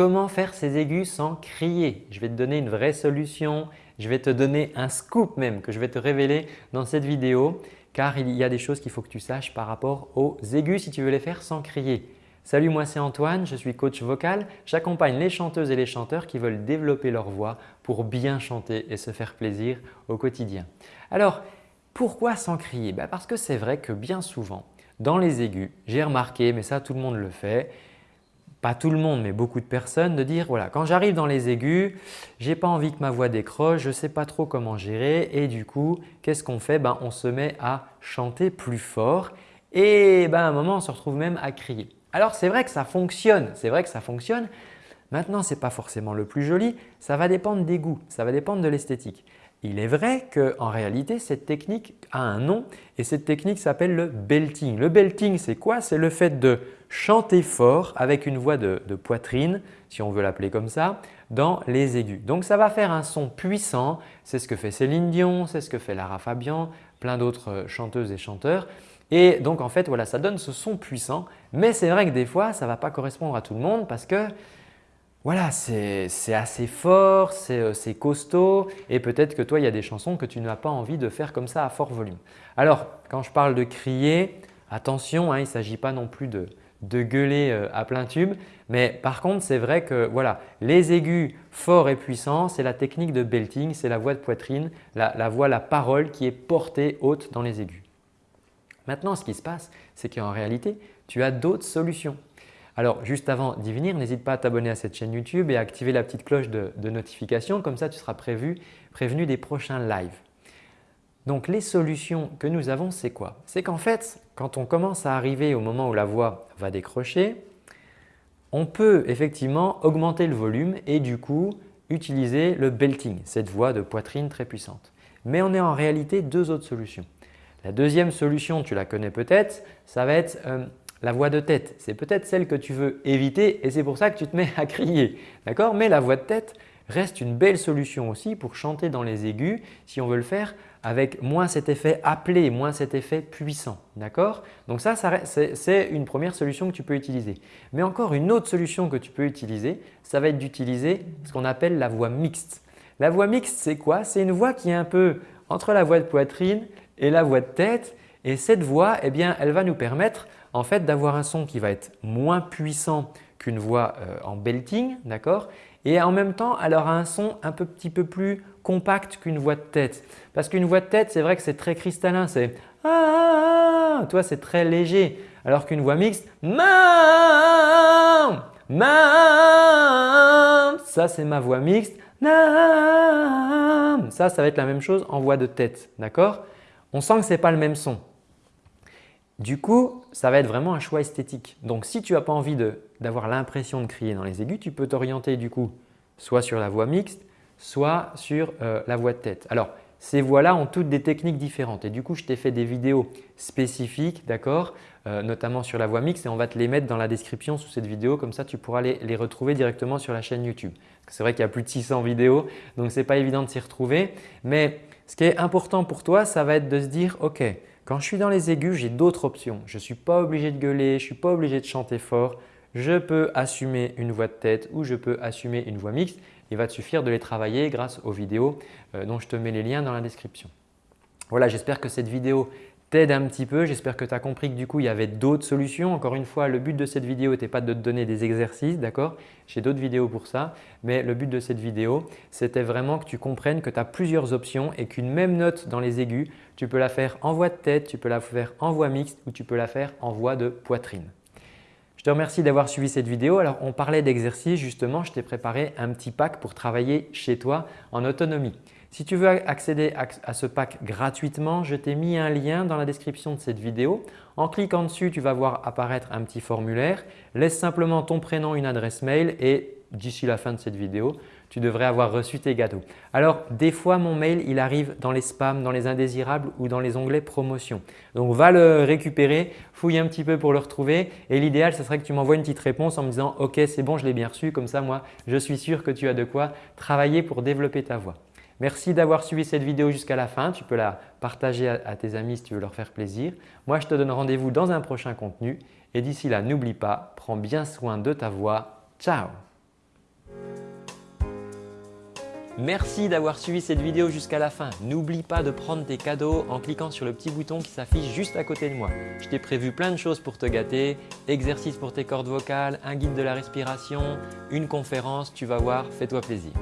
comment faire ces aigus sans crier. Je vais te donner une vraie solution, je vais te donner un scoop même que je vais te révéler dans cette vidéo car il y a des choses qu'il faut que tu saches par rapport aux aigus si tu veux les faire sans crier. Salut, moi c'est Antoine, je suis coach vocal. J'accompagne les chanteuses et les chanteurs qui veulent développer leur voix pour bien chanter et se faire plaisir au quotidien. Alors, pourquoi sans crier? Ben, Parce que c'est vrai que bien souvent, dans les aigus, j'ai remarqué, mais ça tout le monde le fait, pas tout le monde mais beaucoup de personnes, de dire voilà quand j'arrive dans les aigus, j'ai pas envie que ma voix décroche, je ne sais pas trop comment gérer et du coup qu'est-ce qu'on fait? Ben, On se met à chanter plus fort et ben, à un moment on se retrouve même à crier. Alors c'est vrai que ça fonctionne, c'est vrai que ça fonctionne. Maintenant ce n'est pas forcément le plus joli, ça va dépendre des goûts, ça va dépendre de l'esthétique. Il est vrai qu'en réalité, cette technique a un nom et cette technique s'appelle le belting. Le belting, c'est quoi? C'est le fait de chanter fort avec une voix de, poitrine, si on veut l'appeler comme ça, dans les aigus. Donc ça va faire un son puissant, c'est ce que fait Céline Dion, c'est ce que fait Lara Fabian, plein d'autres euh, chanteuses et chanteurs. Et donc en fait, voilà, ça donne ce son puissant, mais c'est vrai que des fois, ça ne va pas correspondre à tout le monde parce que voilà, c'est assez fort, euh, c'est costaud et peut-être que toi, il y a des chansons que tu n'as pas envie de faire comme ça à fort volume. Alors, quand je parle de crier, attention, hein, il ne s'agit pas non plus de, gueuler euh, à plein tube, mais par contre, c'est vrai que voilà, les aigus forts et puissants, c'est la technique de belting, c'est la voix de poitrine, la, la voix, la parole qui est portée haute dans les aigus. Maintenant, ce qui se passe, c'est qu'en réalité, tu as d'autres solutions. Alors juste avant d'y venir, n'hésite pas à t'abonner à cette chaîne YouTube et à activer la petite cloche de, notification, comme ça tu seras prévenu des prochains lives. Donc les solutions que nous avons, c'est quoi? C'est qu'en fait, quand on commence à arriver au moment où la voix va décrocher, on peut effectivement augmenter le volume et du coup utiliser le belting, cette voix de poitrine très puissante. Mais on a en réalité deux autres solutions. La deuxième solution, tu la connais peut-être, ça va être euh, la voix de tête, c'est peut-être celle que tu veux éviter et c'est pour ça que tu te mets à crier. D'accord? Mais la voix de tête reste une belle solution aussi pour chanter dans les aigus si on veut le faire avec moins cet effet appelé, moins cet effet puissant. D'accord? Donc ça, c'est une première solution que tu peux utiliser. Mais encore une autre solution que tu peux utiliser, ça va être d'utiliser ce qu'on appelle la voix mixte. La voix mixte, c'est quoi? C'est une voix qui est un peu entre la voix de poitrine et la voix de tête et cette voix, eh bien, elle va nous permettre en fait d'avoir un son qui va être moins puissant qu'une voix euh, en belting, d'accord? Et en même temps, elle aura un son un petit peu plus compact qu'une voix de tête. Parce qu'une voix de tête, c'est vrai que c'est très cristallin, c'est ah, ah, ah toi c'est très léger. Alors qu'une voix mixte, ça c'est ma voix mixte, ça, ça va être la même chose en voix de tête, d'accord? On sent que ce n'est pas le même son. Du coup, ça va être vraiment un choix esthétique. Donc, si tu n'as pas envie d'avoir l'impression de crier dans les aigus, tu peux t'orienter du coup soit sur la voix mixte, soit sur euh, la voix de tête. Alors, ces voix-là ont toutes des techniques différentes et du coup, je t'ai fait des vidéos spécifiques, d'accord, euh, notamment sur la voix mixte et on va te les mettre dans la description sous cette vidéo. Comme ça, tu pourras les, les retrouver directement sur la chaîne YouTube. C'est vrai qu'il y a plus de 600 vidéos, donc ce n'est pas évident de s'y retrouver. Mais ce qui est important pour toi, ça va être de se dire « Ok, quand je suis dans les aigus, j'ai d'autres options. Je ne suis pas obligé de gueuler, je ne suis pas obligé de chanter fort. Je peux assumer une voix de tête ou je peux assumer une voix mixte. Il va te suffire de les travailler grâce aux vidéos euh, dont je te mets les liens dans la description. Voilà, j'espère que cette vidéo t'aide un petit peu. J'espère que tu as compris que du coup, il y avait d'autres solutions. Encore une fois, le but de cette vidéo n'était pas de te donner des exercices, d'accord? J'ai d'autres vidéos pour ça. Mais le but de cette vidéo, c'était vraiment que tu comprennes que tu as plusieurs options et qu'une même note dans les aigus, tu peux la faire en voix de tête, tu peux la faire en voix mixte ou tu peux la faire en voix de poitrine. Je te remercie d'avoir suivi cette vidéo. Alors, on parlait d'exercices justement. Je t'ai préparé un petit pack pour travailler chez toi en autonomie. Si tu veux accéder à ce pack gratuitement, je t'ai mis un lien dans la description de cette vidéo. En cliquant dessus, tu vas voir apparaître un petit formulaire. Laisse simplement ton prénom, une adresse mail et d'ici la fin de cette vidéo, tu devrais avoir reçu tes gâteaux. Alors, des fois, mon mail, il arrive dans les spams, dans les indésirables ou dans les onglets promotion. Donc, va le récupérer, fouille un petit peu pour le retrouver et l'idéal, ce serait que tu m'envoies une petite réponse en me disant « Ok, c'est bon, je l'ai bien reçu. » Comme ça, moi, je suis sûr que tu as de quoi travailler pour développer ta voix. Merci d'avoir suivi cette vidéo jusqu'à la fin. Tu peux la partager à, tes amis si tu veux leur faire plaisir. Moi, je te donne rendez-vous dans un prochain contenu et d'ici là, n'oublie pas, prends bien soin de ta voix. Ciao Merci d'avoir suivi cette vidéo jusqu'à la fin. N'oublie pas de prendre tes cadeaux en cliquant sur le petit bouton qui s'affiche juste à côté de moi. Je t'ai prévu plein de choses pour te gâter, exercices pour tes cordes vocales, un guide de la respiration, une conférence, tu vas voir, fais-toi plaisir.